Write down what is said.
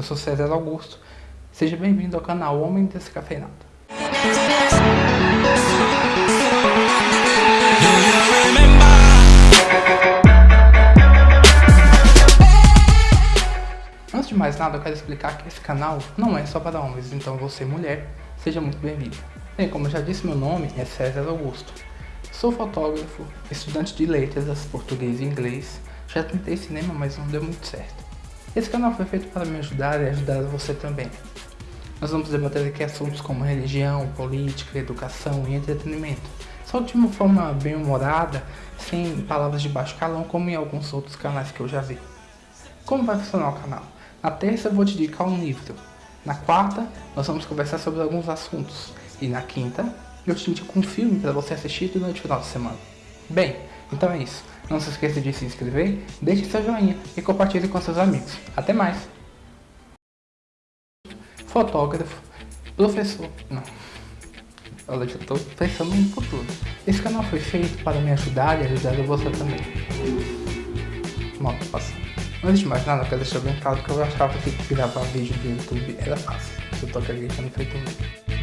eu sou César Augusto. Seja bem-vindo ao canal Homem Descafeinado. Antes de mais nada, eu quero explicar que esse canal não é só para homens, então você mulher, seja muito bem-vindo. Bem, como eu já disse, meu nome é César Augusto. Sou fotógrafo, estudante de letras, português e inglês. Já tentei cinema, mas não deu muito certo. Esse canal foi feito para me ajudar e ajudar você também. Nós vamos debater aqui assuntos como religião, política, educação e entretenimento. Só de uma forma bem humorada, sem palavras de baixo calão, como em alguns outros canais que eu já vi. Como vai funcionar o canal? Na terça eu vou te dedicar um livro. Na quarta, nós vamos conversar sobre alguns assuntos. E na quinta, eu te indico um filme para você assistir durante o final de semana. Bem, então é isso. Não se esqueça de se inscrever, deixe seu joinha e compartilhe com seus amigos. Até mais! Fotógrafo, professor... Não. Olha, já estou pensando no futuro. Esse canal foi feito para me ajudar e ajudar você também. Moto passando. Antes de mais nada, eu quero deixar bem claro que eu achava que gravar vídeo do YouTube era fácil. Eu tô acreditando feito um vídeo.